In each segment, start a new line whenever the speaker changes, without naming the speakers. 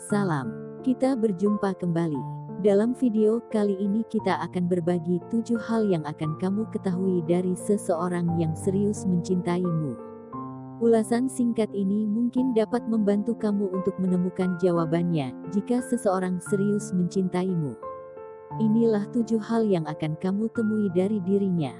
Salam, kita berjumpa kembali. Dalam video kali ini kita akan berbagi 7 hal yang akan kamu ketahui dari seseorang yang serius mencintaimu. Ulasan singkat ini mungkin dapat membantu kamu untuk menemukan jawabannya jika seseorang serius mencintaimu. Inilah tujuh hal yang akan kamu temui dari dirinya.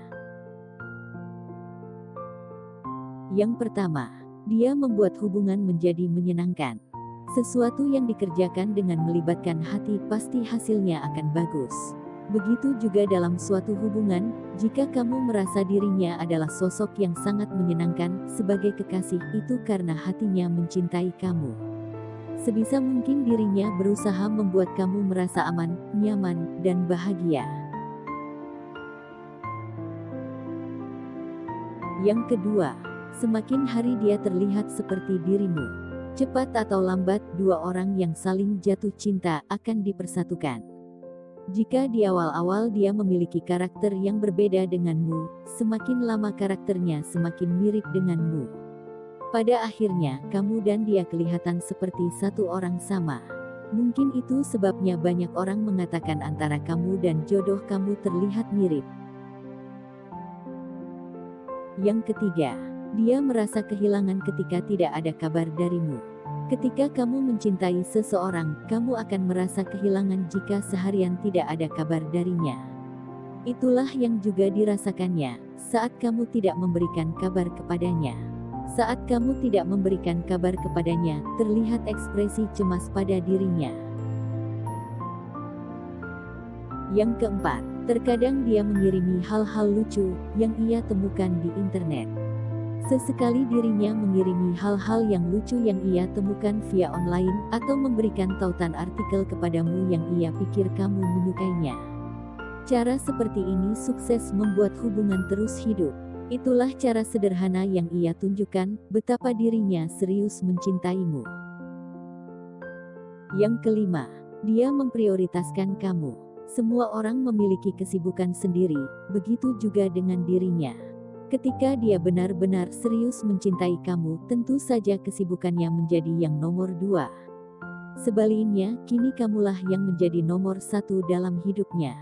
Yang pertama, dia membuat hubungan menjadi menyenangkan. Sesuatu yang dikerjakan dengan melibatkan hati pasti hasilnya akan bagus. Begitu juga dalam suatu hubungan, jika kamu merasa dirinya adalah sosok yang sangat menyenangkan sebagai kekasih itu karena hatinya mencintai kamu. Sebisa mungkin dirinya berusaha membuat kamu merasa aman, nyaman, dan bahagia. Yang kedua, semakin hari dia terlihat seperti dirimu. Cepat atau lambat, dua orang yang saling jatuh cinta akan dipersatukan. Jika di awal-awal dia memiliki karakter yang berbeda denganmu, semakin lama karakternya semakin mirip denganmu. Pada akhirnya, kamu dan dia kelihatan seperti satu orang sama. Mungkin itu sebabnya banyak orang mengatakan antara kamu dan jodoh kamu terlihat mirip. Yang ketiga, dia merasa kehilangan ketika tidak ada kabar darimu. Ketika kamu mencintai seseorang, kamu akan merasa kehilangan jika seharian tidak ada kabar darinya. Itulah yang juga dirasakannya saat kamu tidak memberikan kabar kepadanya. Saat kamu tidak memberikan kabar kepadanya, terlihat ekspresi cemas pada dirinya. Yang keempat, terkadang dia mengirimi hal-hal lucu yang ia temukan di internet. Sesekali dirinya mengirimi hal-hal yang lucu yang ia temukan via online atau memberikan tautan artikel kepadamu yang ia pikir kamu menyukainya. Cara seperti ini sukses membuat hubungan terus hidup. Itulah cara sederhana yang ia tunjukkan betapa dirinya serius mencintaimu. Yang kelima, dia memprioritaskan kamu. Semua orang memiliki kesibukan sendiri, begitu juga dengan dirinya. Ketika dia benar-benar serius mencintai kamu, tentu saja kesibukannya menjadi yang nomor dua. Sebaliknya, kini kamulah yang menjadi nomor satu dalam hidupnya.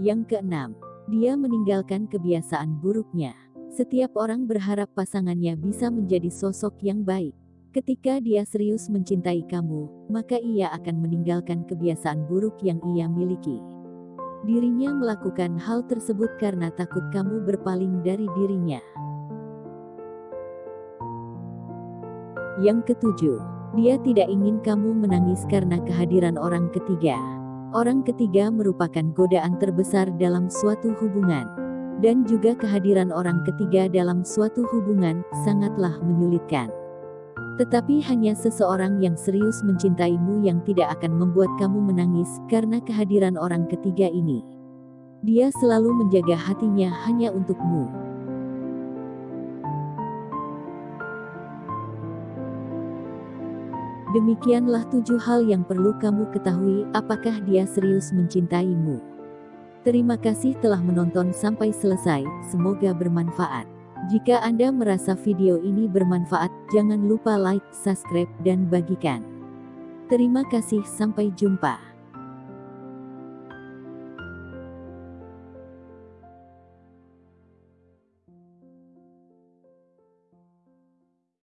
Yang keenam, dia meninggalkan kebiasaan buruknya. Setiap orang berharap pasangannya bisa menjadi sosok yang baik. Ketika dia serius mencintai kamu, maka ia akan meninggalkan kebiasaan buruk yang ia miliki. Dirinya melakukan hal tersebut karena takut kamu berpaling dari dirinya. Yang ketujuh, dia tidak ingin kamu menangis karena kehadiran orang ketiga. Orang ketiga merupakan godaan terbesar dalam suatu hubungan. Dan juga kehadiran orang ketiga dalam suatu hubungan sangatlah menyulitkan. Tetapi hanya seseorang yang serius mencintaimu yang tidak akan membuat kamu menangis karena kehadiran orang ketiga ini. Dia selalu menjaga hatinya hanya untukmu. Demikianlah tujuh hal yang perlu kamu ketahui apakah dia serius mencintaimu. Terima kasih telah menonton sampai selesai, semoga bermanfaat. Jika Anda merasa video ini bermanfaat, jangan lupa like, subscribe, dan bagikan. Terima kasih, sampai jumpa.